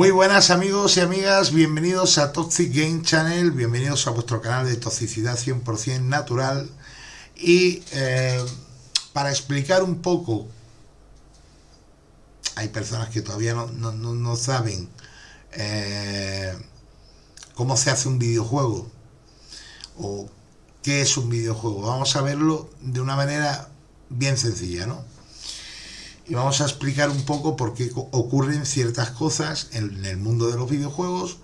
Muy buenas amigos y amigas, bienvenidos a Toxic Game Channel, bienvenidos a vuestro canal de toxicidad 100% natural. Y eh, para explicar un poco, hay personas que todavía no, no, saben eh, cómo se hace un videojuego o qué es un videojuego, vamos a verlo de una manera bien sencilla, ¿no? Y vamos a explicar un poco por qué ocurren ciertas cosas en el mundo de los videojuegos.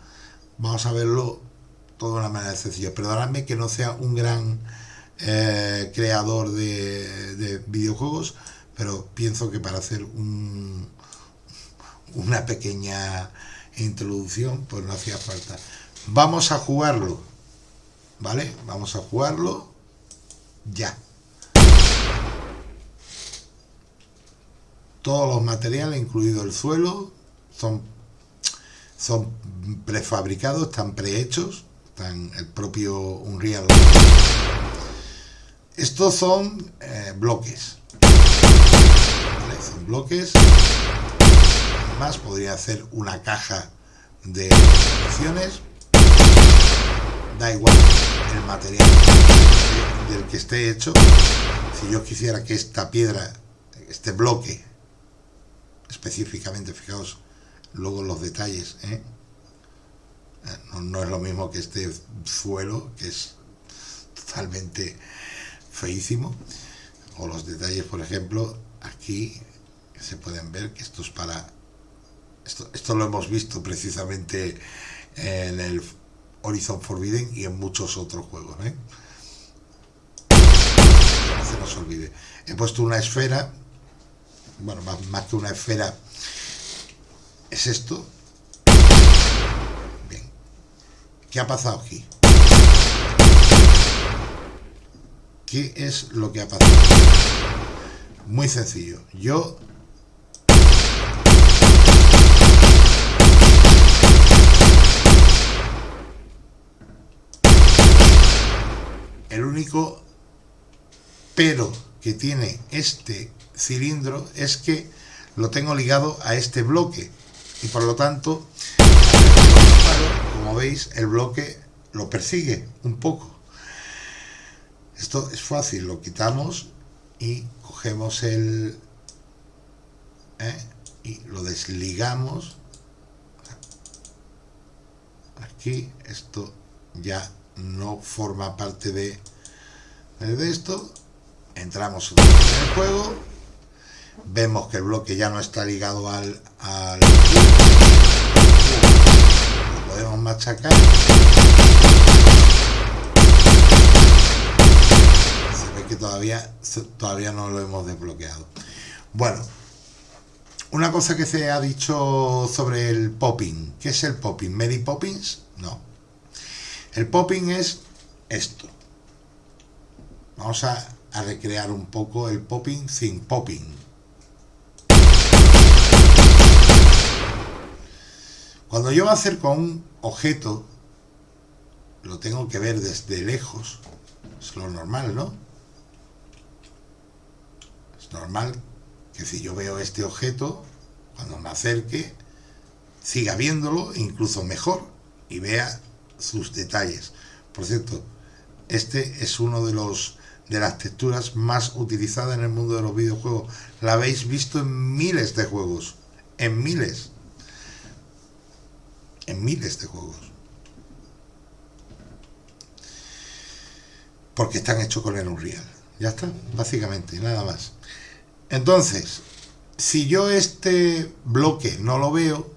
Vamos a verlo todo de una manera sencilla. Perdonadme que no sea un gran eh, creador de, videojuegos, pero pienso que para hacer una pequeña introducción, pues no hacía falta. Vamos a jugarlo, ¿vale? Vamos a jugarlo ya. Todos los materiales, incluido el suelo, son, prefabricados, están prehechos, están el propio Unreal. Estos son eh, bloques. Son bloques. Además, podría hacer una caja de opciones. Da igual el material del que esté hecho. Si yo quisiera que esta piedra, este bloque, específicamente, fijaos luego los detalles, ¿eh? Eh, no, es lo mismo que este suelo, que es totalmente feísimo, o los detalles, por ejemplo, aquí se pueden ver que esto es para... Esto, esto lo hemos visto precisamente en el Horizon Forbidden y en muchos otros juegos. ¿eh? No se nos olvide. He puesto una esfera bueno, más, que una esfera, es esto. Bien. ¿Qué ha pasado aquí? ¿Qué es lo que ha pasado? Muy sencillo. Yo el único pero que tiene este cilindro es que lo tengo ligado a este bloque. Y por lo tanto como veis el bloque lo persigue un poco. Esto es fácil lo quitamos y cogemos el ¿eh? y lo desligamos. Aquí esto ya no forma parte de, de esto. Entramos en el juego vemos que el bloque ya no está ligado al, lo podemos machacar. Se ve que todavía todavía no lo hemos desbloqueado. Bueno una cosa que se ha dicho sobre el popping. ¿qué es el popping? ¿Mary Poppins? no. El popping es esto. Vamos a recrear un poco el popping sin popping Cuando yo me acerco a un objeto, lo tengo que ver desde lejos. Es lo normal, ¿no? Es normal que si yo veo este objeto, cuando me acerque, siga viéndolo, incluso mejor, y vea sus detalles. Por cierto, este es uno de los de las texturas más utilizadas en el mundo de los videojuegos. La habéis visto en miles de juegos, en miles en miles de juegos. Porque están hechos con el Unreal. Ya está, básicamente, nada más. Entonces, si yo este bloque no lo veo,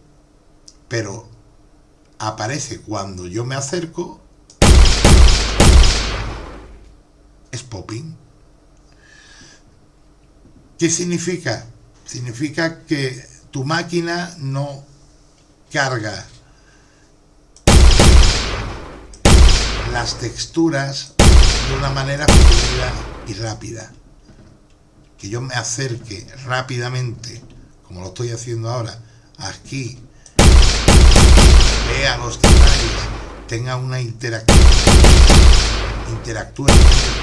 pero aparece cuando yo me acerco, es popping. ¿Qué significa? Significa que tu máquina no carga las texturas de una manera fluida y rápida. Que yo me acerque rápidamente, como lo estoy haciendo ahora, aquí, vea los detalles, tenga una interacción, interactúe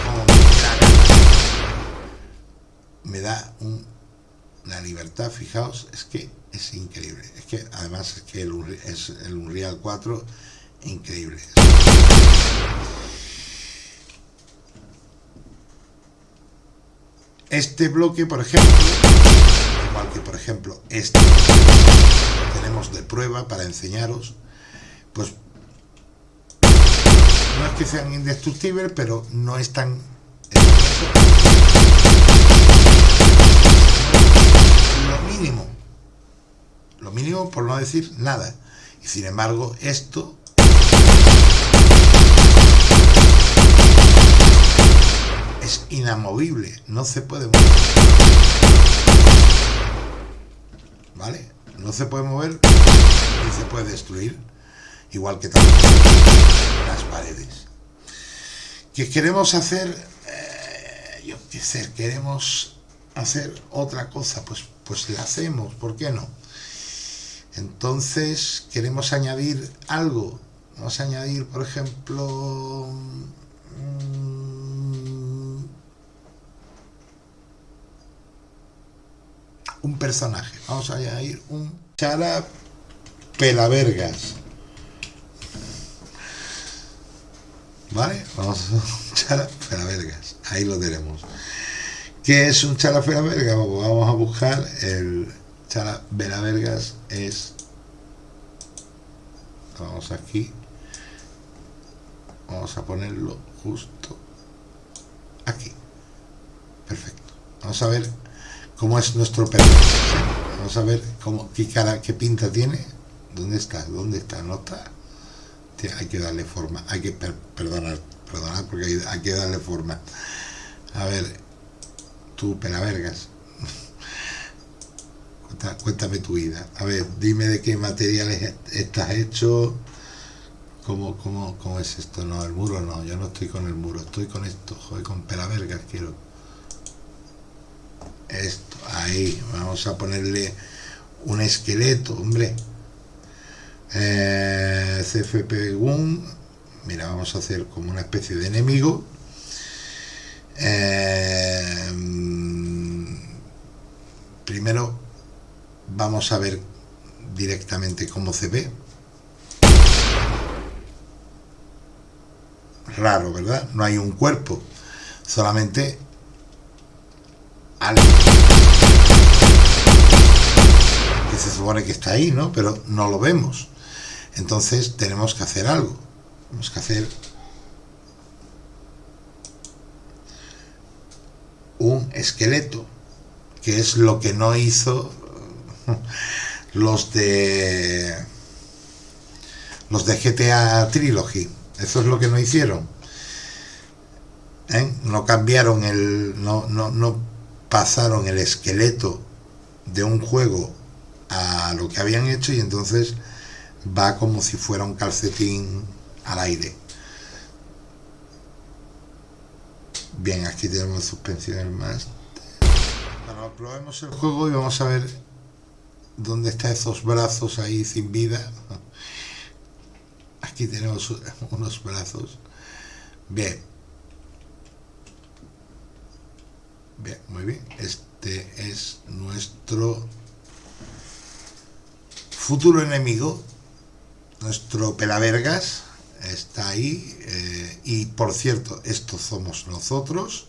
como me da un la libertad, fijaos, es que es increíble. Es que además es que el, es el Unreal 4 increíble. Este bloque, por ejemplo, igual que por ejemplo este tenemos de prueba para enseñaros, pues no es que sean indestructibles, pero no están lo mínimo lo mínimo por no decir nada. Y sin embargo esto es inamovible no se puede mover. Vale no se puede mover ni se puede destruir igual que también las paredes. Que queremos hacer eh, yo qué sé queremos hacer otra cosa pues pues la hacemos ¿por qué no? entonces queremos añadir algo. Vamos a añadir por ejemplo mm, un personaje. Vamos a añadir un Chara Pelavergas. ¿vale? vamos a Chara Pelavergas. Ahí lo tenemos. ¿qué es un Chara Pelavergas? vamos a buscar el Chara Pelavergas es vamos aquí vamos a ponerlo justo aquí. Perfecto. Vamos a ver cómo es nuestro perro vamos a ver cómo qué cara qué pinta tiene dónde está dónde está no está hay que darle forma hay que perdonar perdonar porque hay, que darle forma. A ver tú pelavergas. Cuéntame tu vida. A ver dime de qué materiales estás hecho. ¿Cómo, cómo, cómo es esto? No, el muro no, yo no estoy con el muro, estoy con esto, joder, con pelavergas quiero. Esto, ahí, vamos a ponerle un esqueleto, hombre. Eh, CFP Gun, mira, vamos a hacer como una especie de enemigo. Eh, primero vamos a ver directamente cómo se ve raro, ¿verdad? No hay un cuerpo, solamente que se supone que está ahí, ¿no? Pero no lo vemos. Entonces tenemos que hacer algo. Tenemos que hacer un esqueleto, que es lo que no hizo los de los de GTA Trilogy. Eso es lo que no hicieron. ¿Eh? No cambiaron el. No, no, no pasaron el esqueleto de un juego a lo que habían hecho y entonces va como si fuera un calcetín al aire. Bien, aquí tenemos suspensión más. Bueno, probemos el juego y vamos a ver dónde están esos brazos ahí sin vida. Aquí tenemos unos brazos. Bien. Bien, muy bien. Este es nuestro futuro enemigo, nuestro pelavergas. Está ahí. Eh, y por cierto, estos somos nosotros.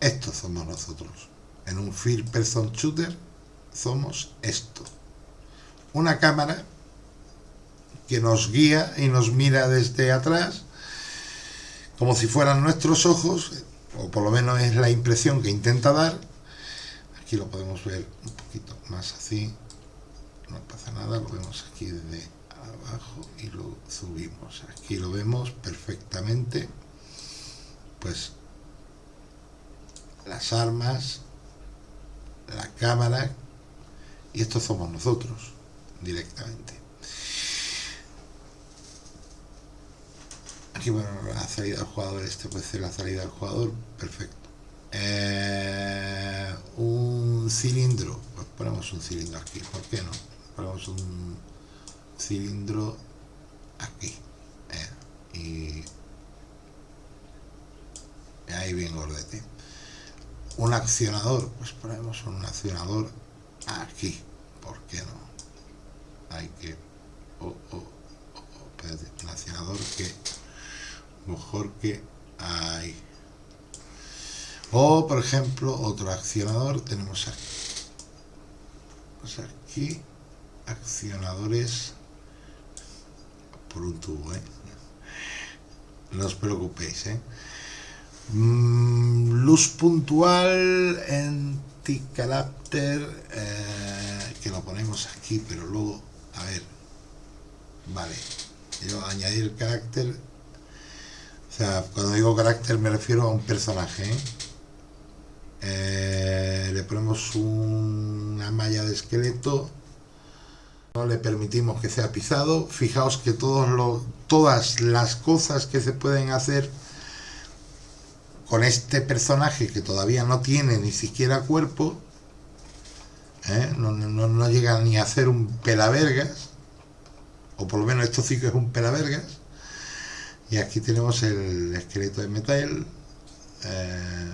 Estos somos nosotros. En un First Person Shooter somos esto. Una cámara que nos guía y nos mira desde atrás como si fueran nuestros ojos, o por lo menos es la impresión que intenta dar. Aquí lo podemos ver un poquito más así, no pasa nada, lo vemos aquí desde abajo y lo subimos. Aquí lo vemos perfectamente, pues las armas, la cámara, y estos somos nosotros directamente. Aquí, bueno, la salida del jugador, este puede ser la salida del jugador, perfecto. Eh, un cilindro, pues ponemos un cilindro aquí, ¿por qué no? Ponemos un, cilindro aquí eh, y ahí bien gordete un accionador pues ponemos un accionador aquí ¿por qué no? Hay que oh, un accionador que mejor que ahí o por ejemplo otro accionador tenemos aquí pues aquí accionadores por un tubo ¿eh? no os preocupéis ¿eh? Mm, luz puntual anti-carácter eh, que lo ponemos aquí pero luego a ver. Vale. Yo añadir carácter o sea cuando digo carácter me refiero a un personaje ¿eh? Eh, le ponemos una malla de esqueleto no le permitimos que sea pisado. Fijaos que todos los, todas las cosas que se pueden hacer con este personaje que todavía no tiene ni siquiera cuerpo, ¿eh? no, llega ni a hacer un pelavergas, o por lo menos esto sí que es un pelavergas, y aquí tenemos el esqueleto de metal, eh,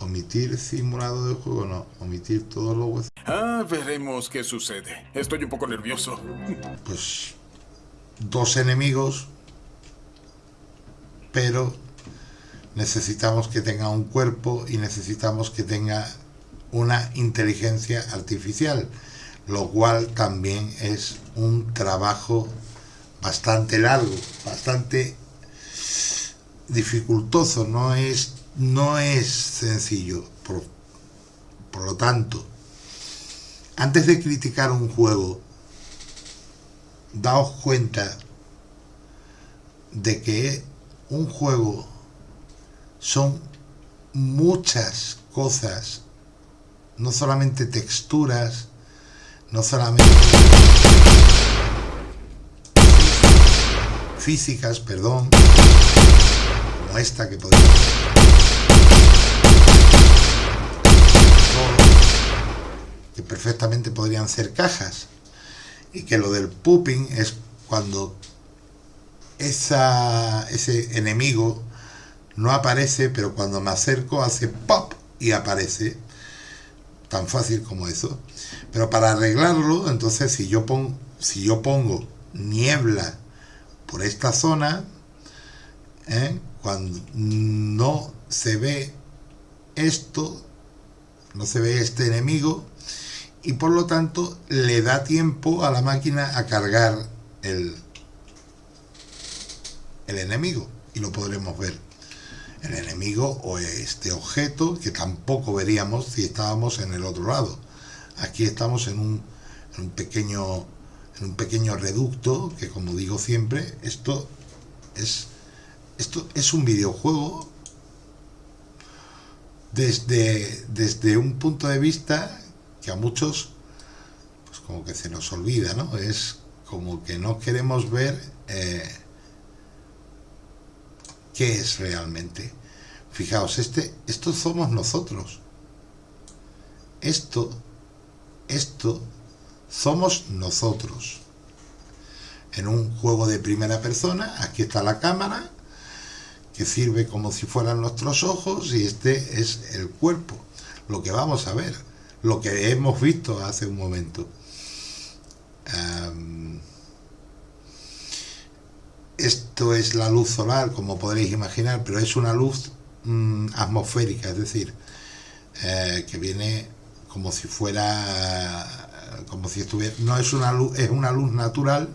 omitir simulado de juego, no, omitir todos los huesos. Ah, veremos qué sucede. Estoy un poco nervioso. Pues dos enemigos, pero necesitamos que tenga un cuerpo y necesitamos que tenga una inteligencia artificial, lo cual también es un trabajo bastante largo, bastante dificultoso, no es, no es sencillo. Por, por lo tanto, antes de criticar un juego, daos cuenta de que un juego son muchas cosas, no solamente texturas, no solamente físicas, perdón, como esta que podemos que perfectamente podrían ser cajas y que lo del pooping es cuando esa, ese enemigo no aparece, pero cuando me acerco hace pop y aparece. Tan fácil como eso. Pero para arreglarlo, entonces si yo, pongo, si yo pongo niebla por esta zona, ¿eh? cuando no se ve esto, no se ve este enemigo, y por lo tanto le da tiempo a la máquina a cargar el, el enemigo, y lo podremos ver el enemigo o este objeto que tampoco veríamos si estábamos en el otro lado. Aquí estamos en un, pequeño en un pequeño reducto que como digo siempre, esto es esto es un videojuego desde, desde un punto de vista que a muchos pues como que se nos olvida, ¿no? Es como que no queremos ver eh, qué es realmente. Fijaos, este, esto somos nosotros. Esto, esto somos nosotros. En un juego de primera persona, aquí está la cámara, que sirve como si fueran nuestros ojos, y este es el cuerpo, lo que vamos a ver, lo que hemos visto hace un momento. Esto es la luz solar, como podréis imaginar, pero es una luz mm, atmosférica, es decir, eh, que viene como si fuera, como si estuviera, no es una luz, es una luz natural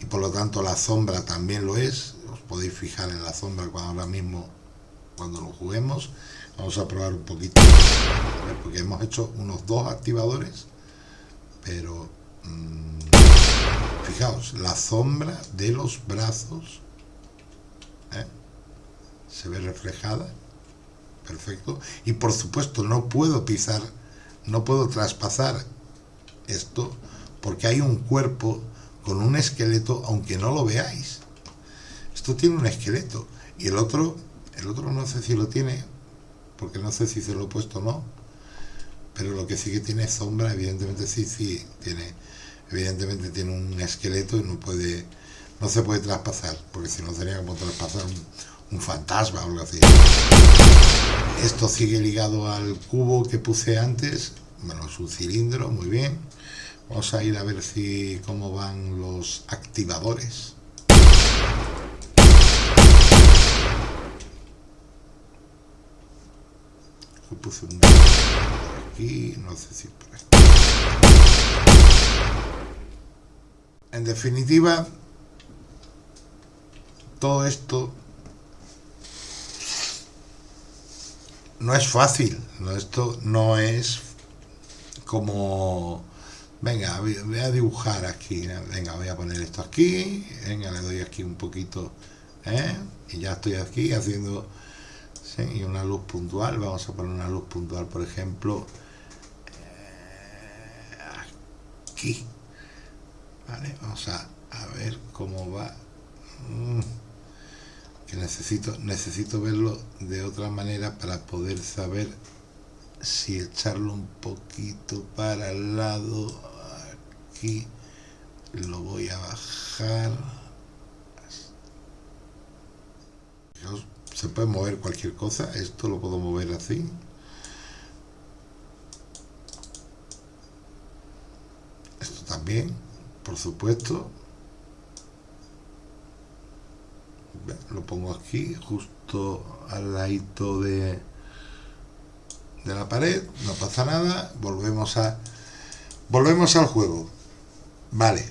y por lo tanto la sombra también lo es. Os podéis fijar en la sombra cuando ahora mismo, cuando lo juguemos. Vamos a probar un poquito, porque hemos hecho unos dos activadores, pero fijaos, la sombra de los brazos ¿eh? se ve reflejada, perfecto, y por supuesto no puedo pisar, no puedo traspasar esto, porque hay un cuerpo con un esqueleto, aunque no lo veáis. Esto tiene un esqueleto, y el otro, el otro no sé si lo tiene, porque no sé si se lo he puesto o no, pero lo que sí que tiene sombra, evidentemente sí, sí, tiene evidentemente tiene un esqueleto y no puede no se puede traspasar, porque si no sería como traspasar un, fantasma o algo así. Esto sigue ligado al cubo que puse antes, bueno, es un cilindro, muy bien. Vamos a ir a ver si cómo van los activadores. puse un aquí, no sé si aquí. En definitiva, todo esto no es fácil, esto no es como, venga, voy a dibujar aquí, venga, voy a poner esto aquí, venga, le doy aquí un poquito, ¿eh? y ya estoy aquí haciendo, y una luz puntual, vamos a poner una luz puntual, por ejemplo, eh, aquí, vamos a, a ver cómo va, mm que necesito, necesito verlo de otra manera para poder saber si echarlo un poquito para el lado. Aquí lo voy a bajar. Se puede mover cualquier cosa. Esto lo puedo mover así. Esto también por supuesto. Lo pongo aquí justo al ladito de de la pared no pasa nada volvemos a volvemos al juego. Vale.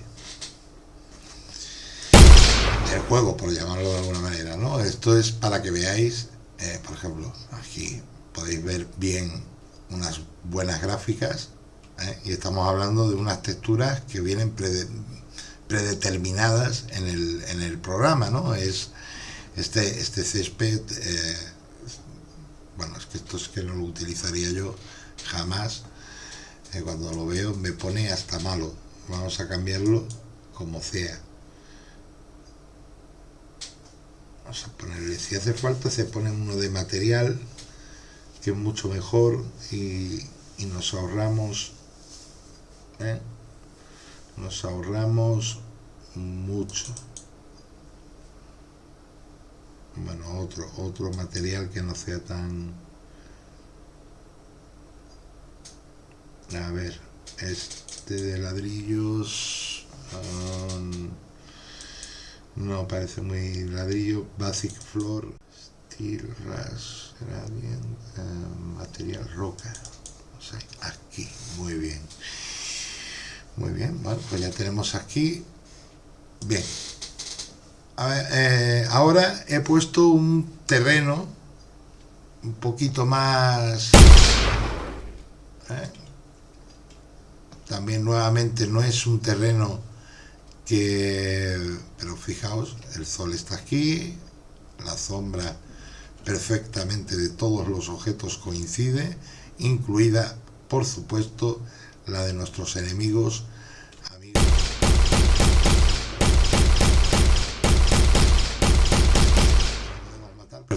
El juego por llamarlo de alguna manera no esto es para que veáis eh, por ejemplo aquí podéis ver bien unas buenas gráficas eh, y estamos hablando de unas texturas que vienen predeterminadas en el, en el programa no es este, este césped, eh, bueno, es que esto es que no lo utilizaría yo jamás. Eh, cuando lo veo me pone hasta malo. Vamos a cambiarlo como sea. Vamos a ponerle, si hace falta se pone uno de material, que es mucho mejor y, nos ahorramos, ¿eh? nos ahorramos mucho bueno, otro, otro material que no sea tan... A ver, este de ladrillos... Um, no parece muy ladrillo, Basic Floor, Steel Rush, uh, material roca. aquí, muy bien. Muy bien, bueno, pues ya tenemos aquí. Bien, eh, ahora he puesto un terreno un poquito más... ¿eh? También nuevamente no es un terreno que... Pero fijaos, el sol está aquí, la sombra perfectamente de todos los objetos coincide, incluida, por supuesto, la de nuestros enemigos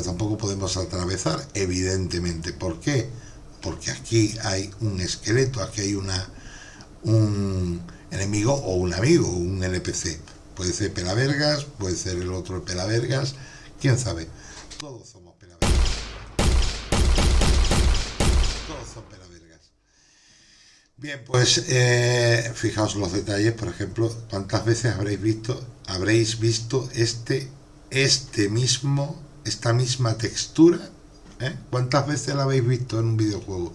tampoco podemos atravesar, evidentemente. ¿Por qué? Porque aquí hay un esqueleto, aquí hay una un enemigo o un amigo, un NPC. Puede ser Pelavergas, puede ser el otro Pelavergas, quién sabe. Todos somos Pelavergas. Todos son Pelavergas. Bien, pues eh, fijaos los detalles, por ejemplo, cuántas veces habréis visto, habréis visto este, este mismo esta misma textura, ¿eh? ¿cuántas veces la habéis visto en un videojuego?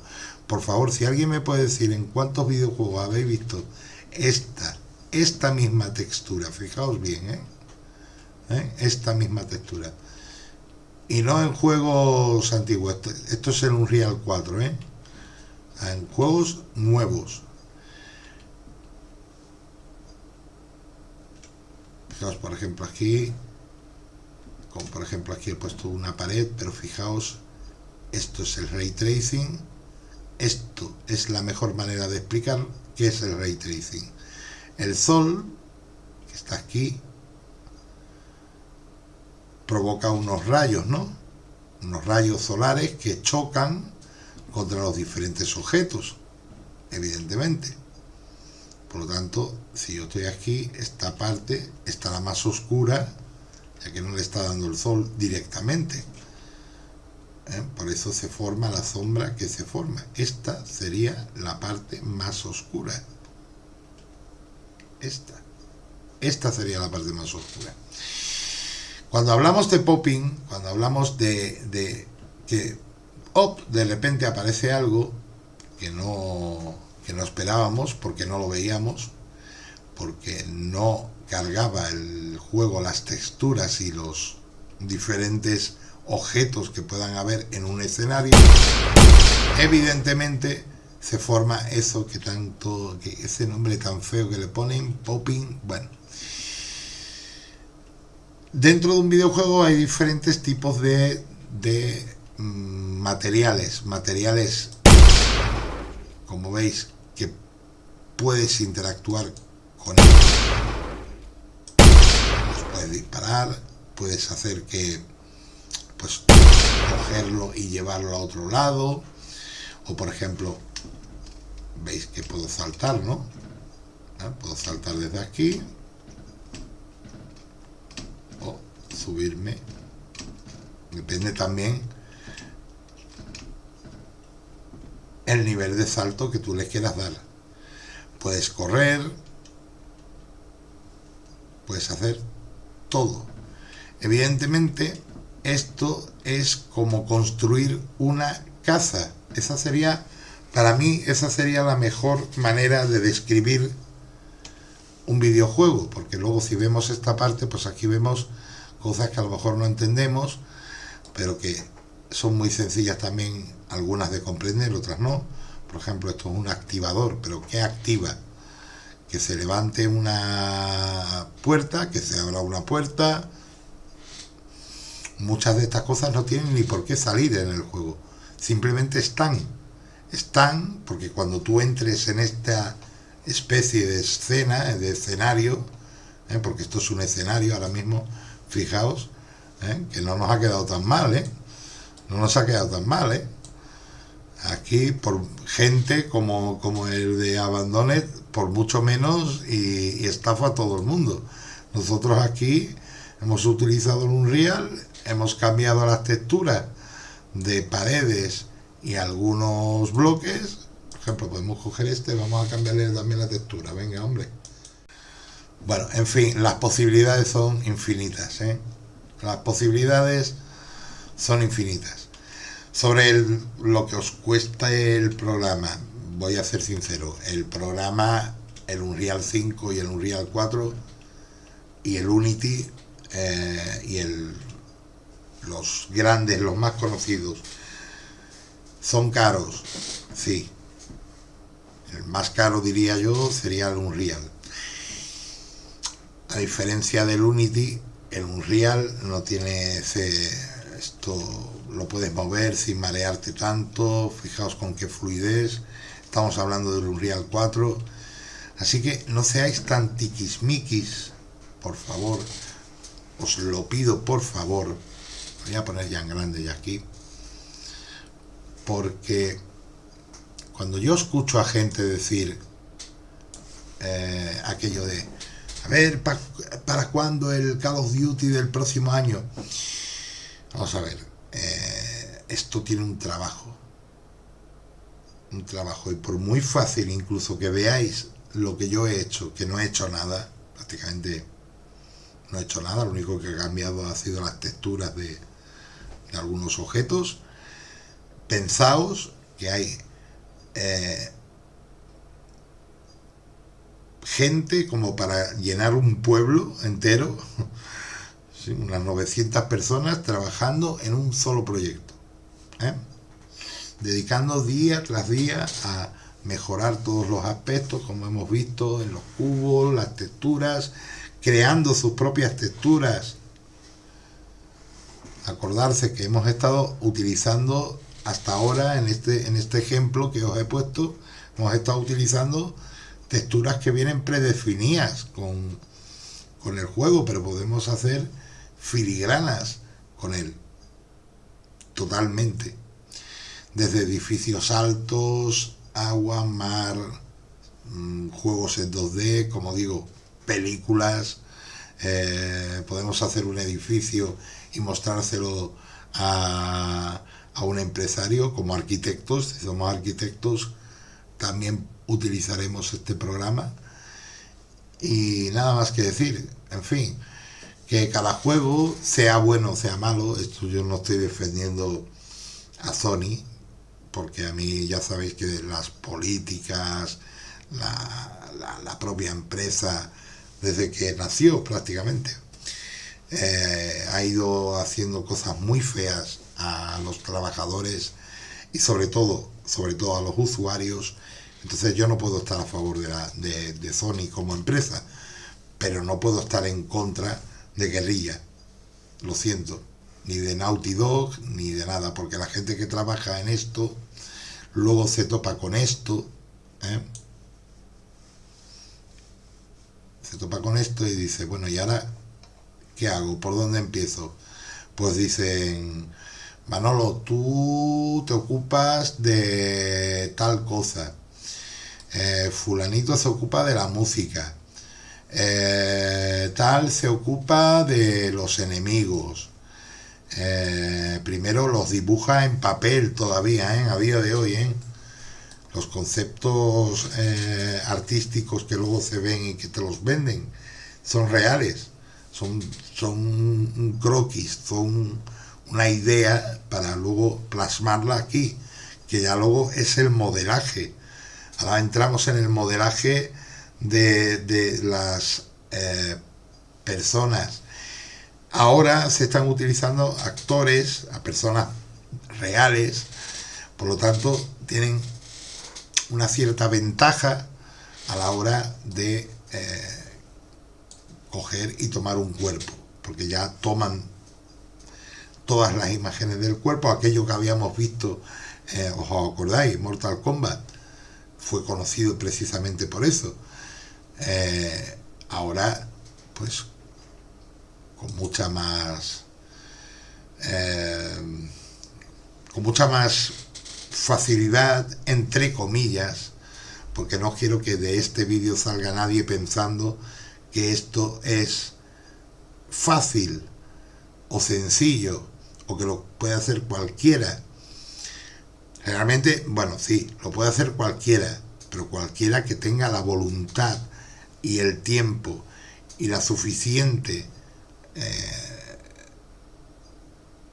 Por favor, si alguien me puede decir en cuántos videojuegos habéis visto esta, esta misma textura, fijaos bien, ¿eh? ¿Eh? esta misma textura. Y no en juegos antiguos, esto, es en un Real 4, ¿eh? En juegos nuevos. Fijaos, por ejemplo, aquí como por ejemplo aquí he puesto una pared, pero fijaos, esto es el ray tracing, esto es la mejor manera de explicar qué es el ray tracing. El sol, que está aquí, provoca unos rayos, ¿no? Unos rayos solares que chocan contra los diferentes objetos, evidentemente. Por lo tanto, si yo estoy aquí, esta parte estará más oscura, ya que no le está dando el sol directamente. ¿Eh? Por eso se forma la sombra que se forma. Esta sería la parte más oscura. Esta. Esta sería la parte más oscura. Cuando hablamos de popping, cuando hablamos de, de que op, de repente aparece algo que no que no esperábamos porque no lo veíamos, porque no cargaba el juego las texturas y los diferentes objetos que puedan haber en un escenario, evidentemente se forma eso que tanto, que ese nombre tan feo que le ponen, popping, bueno. Dentro de un videojuego hay diferentes tipos de, materiales, materiales como veis, que puedes interactuar con ellos. puedes disparar, puedes hacer que, pues, cogerlo y llevarlo a otro lado. O, por ejemplo, veis que puedo saltar, ¿no? ¿Ah? Puedo saltar desde aquí. O subirme. Depende también el nivel de salto que tú le quieras dar. Puedes correr, puedes hacer todo. Evidentemente, esto es como construir una casa. Esa sería, para mí, esa sería la mejor manera de describir un videojuego, porque luego si vemos esta parte, pues aquí vemos cosas que a lo mejor no entendemos, pero que son muy sencillas también algunas de comprender, otras no. Por ejemplo, esto es un activador, pero ¿qué activa? Que se levante una puerta, que se abra una puerta. Muchas de estas cosas no tienen ni por qué salir en el juego. Simplemente están. Están porque cuando tú entres en esta especie de escena, de escenario, ¿eh? porque esto es un escenario ahora mismo, fijaos, ¿eh? que no nos ha quedado tan mal, ¿eh? No nos ha quedado tan mal, ¿eh? aquí por gente como, como el de Abandonet, por mucho menos y, estafa a todo el mundo. Nosotros aquí hemos utilizado un Unreal, hemos cambiado las texturas de paredes y algunos bloques. Por ejemplo, podemos coger este, vamos a cambiarle también la textura. Venga, hombre. Bueno, en fin, las posibilidades son infinitas. ¿eh? Las posibilidades son infinitas. Sobre lo que os cuesta el programa, voy a ser sincero, el programa, el Unreal 5 y el Unreal 4 y el Unity eh, y los grandes, los más conocidos, son caros, sí. El más caro diría yo sería el Unreal. A diferencia del Unity, el Unreal no tiene ese, esto lo puedes mover sin marearte tanto, fijaos con qué fluidez, estamos hablando del Unreal 4, así que no seáis tan tiquismiquis, por favor, os lo pido por favor, voy a poner ya en grande ya aquí, porque cuando yo escucho a gente decir eh, aquello de, a ver, ¿para, ¿para cuándo el Call of Duty del próximo año? Vamos a ver, eh, esto tiene un trabajo. Un trabajo. Y por muy fácil incluso que veáis lo que yo he hecho, que no he hecho nada, prácticamente no he hecho nada, lo único que he cambiado ha sido las texturas de, algunos objetos. Pensaos que hay eh, gente como para llenar un pueblo entero unas 900 personas trabajando en un solo proyecto, ¿eh? dedicando día tras día a mejorar todos los aspectos, como hemos visto en los cubos, las texturas, creando sus propias texturas. Acordarse que hemos estado utilizando hasta ahora en este, en este ejemplo que os he puesto, hemos estado utilizando texturas que vienen predefinidas con, con el juego, pero podemos hacer filigranas con él, totalmente. Desde edificios altos, agua, mar, mm, juegos en 2D, como digo, películas, eh, podemos hacer un edificio y mostrárselo a, a un empresario como arquitectos, si somos arquitectos también utilizaremos este programa. Y nada más que decir, en fin, que cada juego, sea bueno o sea malo, esto yo no estoy defendiendo a Sony, porque a mí ya sabéis que las políticas, la, propia empresa, desde que nació prácticamente, eh, ha ido haciendo cosas muy feas a los trabajadores y sobre todo, sobre todo a los usuarios. Entonces yo no puedo estar a favor de, la, de, de Sony como empresa, pero no puedo estar en contra de guerrilla. Lo siento. Ni de Naughty Dog, ni de nada, porque la gente que trabaja en esto luego se topa con esto. ¿eh? Se topa con esto y dice, bueno, ¿y ahora qué hago? ¿Por dónde empiezo? Pues dicen, Manolo, tú te ocupas de tal cosa. Eh, fulanito se ocupa de la música. Eh, tal se ocupa de los enemigos. Eh, primero los dibuja en papel todavía, ¿eh? a día de hoy. Los conceptos artísticos que luego se ven y que te los venden son reales, son, son un croquis, son una idea para luego plasmarla aquí, que ya luego es el modelaje. Ahora entramos en el modelaje de, las eh, personas. Ahora se están utilizando actores, a personas reales, por lo tanto tienen una cierta ventaja a la hora de eh, coger y tomar un cuerpo, porque ya toman todas las imágenes del cuerpo, aquello que habíamos visto, eh, os acordáis, Mortal Kombat, fue conocido precisamente por eso. Eh, ahora, pues, con mucha más... Eh, con mucha más facilidad, entre comillas, porque no quiero que de este vídeo salga nadie pensando que esto es fácil o sencillo o que lo puede hacer cualquiera. Realmente, bueno, sí, lo puede hacer cualquiera, pero cualquiera que tenga la voluntad y el tiempo y la suficiente eh,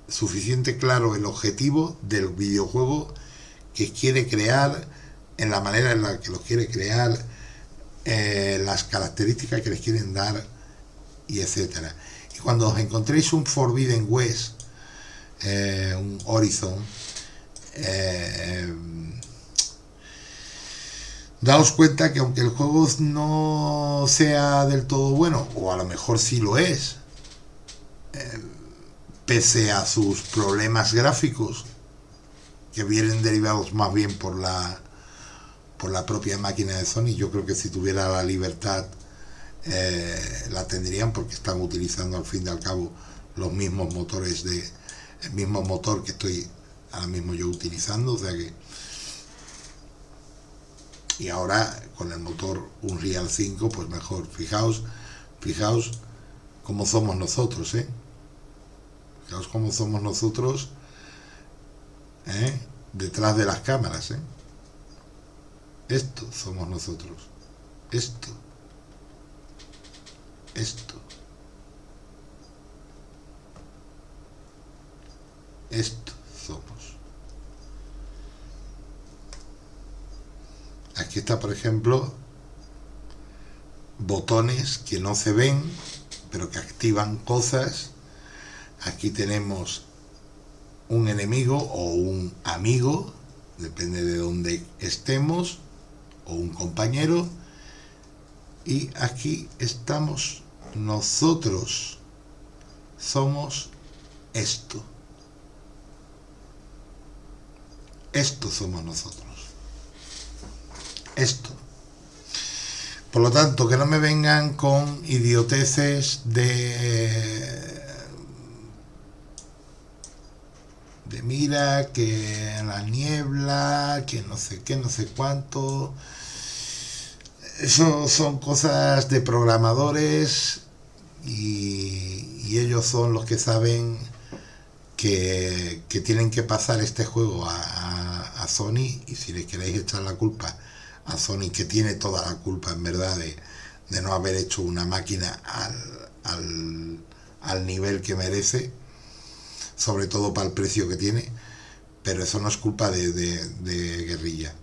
suficiente claro el objetivo del videojuego que quiere crear en la manera en la que lo quiere crear eh, las características que les quieren dar y etcétera. Y cuando os encontréis un Forbidden West eh, un Horizon daos cuenta que aunque el juego no sea del todo bueno, o a lo mejor sí lo es, pese a sus problemas gráficos, que vienen derivados más bien por la por la propia máquina de Sony, yo creo que si tuviera la libertad eh, la tendrían porque están utilizando al fin y al cabo los mismos motores de el mismo motor que estoy ahora mismo yo utilizando, o sea que y ahora con el motor Unreal 5 pues mejor fijaos fijaos cómo somos nosotros ¿eh? fijaos cómo somos nosotros ¿eh? detrás de las cámaras ¿eh? esto somos nosotros esto esto esto somos Aquí está, por ejemplo, botones que no se ven, pero que activan cosas. Aquí tenemos un enemigo o un amigo, depende de dónde estemos, o un compañero. Y aquí estamos nosotros. Somos esto. Esto somos nosotros esto. Por lo tanto, que no me vengan con idioteces de... de mira, que la niebla, que no sé qué, no sé cuánto. eso son cosas de programadores y, ellos son los que saben que, tienen que pasar este juego a, Sony y si le queréis echar la culpa a Sony, que tiene toda la culpa en verdad de, no haber hecho una máquina al, nivel que merece, sobre todo para el precio que tiene, pero eso no es culpa de, de, Guerrilla.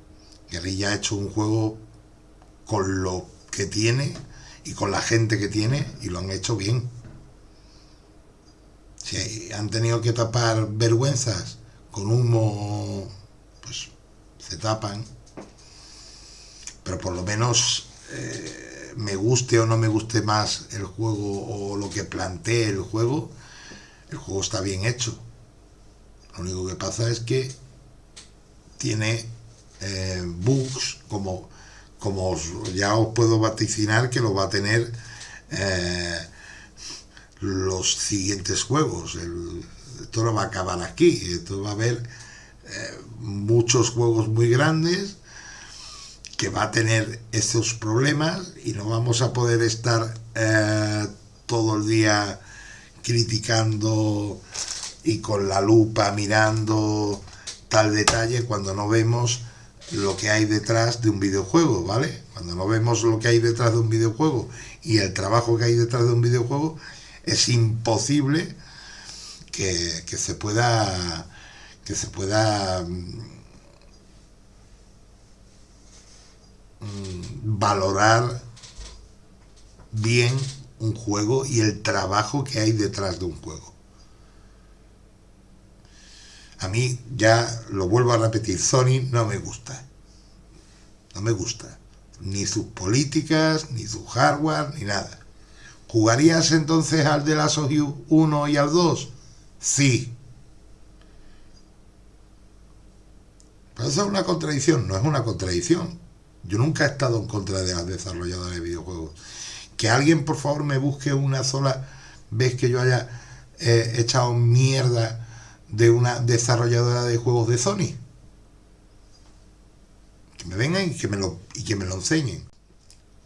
Guerrilla ha hecho un juego con lo que tiene y con la gente que tiene y lo han hecho bien. Si han tenido que tapar vergüenzas con humo, pues se tapan. Pero por lo menos eh, me guste o no me guste más el juego o lo que plantee el juego, el juego está bien hecho. Lo único que pasa es que tiene eh, bugs como, como ya os puedo vaticinar que lo va a tener eh, los siguientes juegos. esto no va a acabar aquí. Esto va a haber muchos juegos muy grandes que va a tener esos problemas y no vamos a poder estar todo el día criticando y con la lupa mirando tal detalle cuando no vemos lo que hay detrás de un videojuego, ¿vale? Cuando no vemos lo que hay detrás de un videojuego y el trabajo que hay detrás de un videojuego, es imposible que, se pueda que se pueda mm, valorar bien un juego y el trabajo que hay detrás de un juego. A mí, ya lo vuelvo a repetir, Sony no me gusta. No me gusta. Ni sus políticas, ni su hardware, ni nada. ¿Jugarías entonces al de la Us 1 y al 2? Sí. Pero eso es una contradicción, no es una contradicción. Yo nunca he estado en contra de las desarrolladoras de videojuegos. Que alguien por favor me busque una sola vez que yo haya eh, echado mierda de una desarrolladora de juegos de Sony. Que me vengan y que me lo, y que me lo enseñen.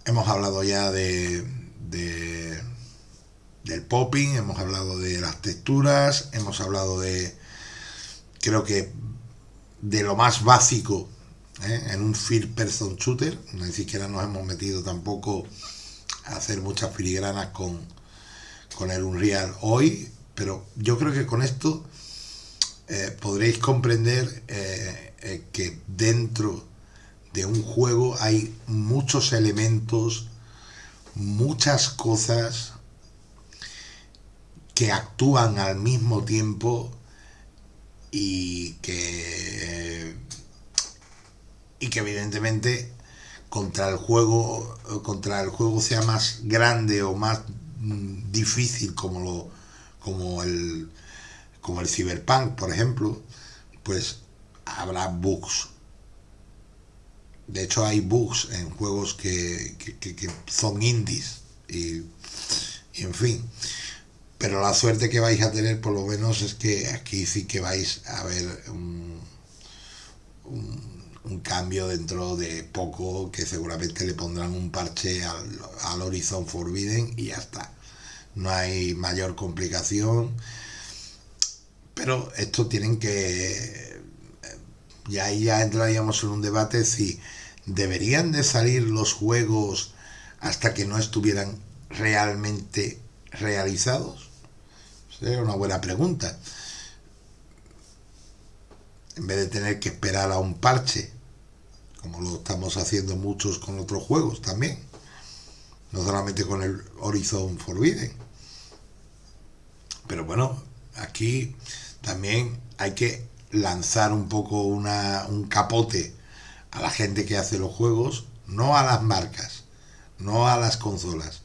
Hemos hablado ya de, de del popping, hemos hablado de las texturas, hemos hablado de, creo que, de lo más básico ¿eh? en un first person shooter. Ni siquiera nos hemos metido tampoco a hacer muchas filigranas con, con el Unreal hoy, pero yo creo que con esto eh, podréis comprender eh, que dentro de un juego hay muchos elementos, muchas cosas que actúan al mismo tiempo y que y que evidentemente contra el juego contra el juego sea más grande o más mm, difícil como lo como el como el Cyberpunk, por ejemplo, pues habrá bugs. De hecho hay bugs en juegos que, son indies y, en fin. Pero la suerte que vais a tener por lo menos es que aquí sí que vais a ver un, cambio dentro de poco que seguramente le pondrán un parche al, al Horizon Forbidden y ya está. No hay mayor complicación pero esto tienen que... Y ahí ya entraríamos en un debate si deberían de salir los juegos hasta que no estuvieran realmente realizados. Sería una buena pregunta. En vez de tener que esperar a un parche, como lo estamos haciendo muchos con otros juegos también. No solamente con el Horizon Forbidden. Pero bueno, aquí también hay que lanzar un poco una, un capote a la gente que hace los juegos, no a las marcas, no a las consolas,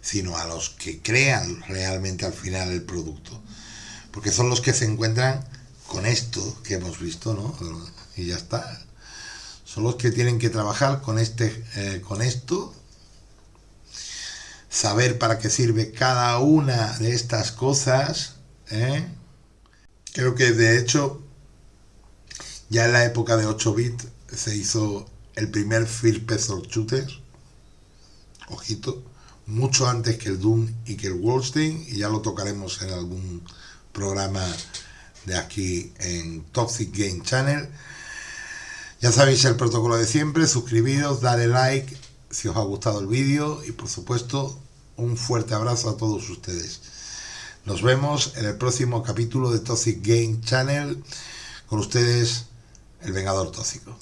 sino a los que crean realmente al final el producto. Porque son los que se encuentran con esto que hemos visto, ¿no? Y ya está. Son los que tienen que trabajar con, este, eh, con esto, saber para qué sirve cada una de estas cosas, ¿eh? Creo que de hecho ya en la época de 8 bits se hizo el primer first person shooter ojito, mucho antes que el Doom y que el Wolfenstein, y ya lo tocaremos en algún programa de aquí en Toxic Game Channel. Ya sabéis el protocolo de siempre, suscribiros, dale like si os ha gustado el vídeo y por supuesto un fuerte abrazo a todos ustedes. Nos vemos en el próximo capítulo de Toxic Game Channel con ustedes, el Vengador Tóxico.